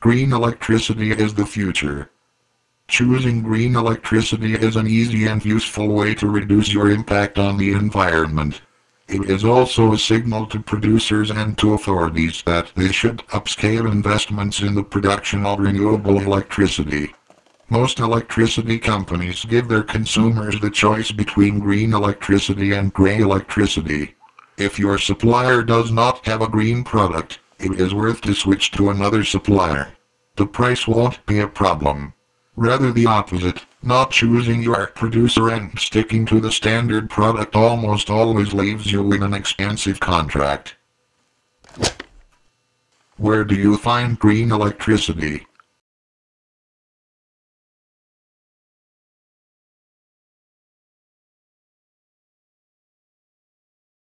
Green electricity is the future. Choosing green electricity is an easy and useful way to reduce your impact on the environment. It is also a signal to producers and to authorities that they should upscale investments in the production of renewable electricity. Most electricity companies give their consumers the choice between green electricity and gray electricity. If your supplier does not have a green product, it is worth to switch to another supplier. The price won't be a problem. Rather the opposite, not choosing your producer and sticking to the standard product almost always leaves you with an expensive contract. Where do you find green electricity?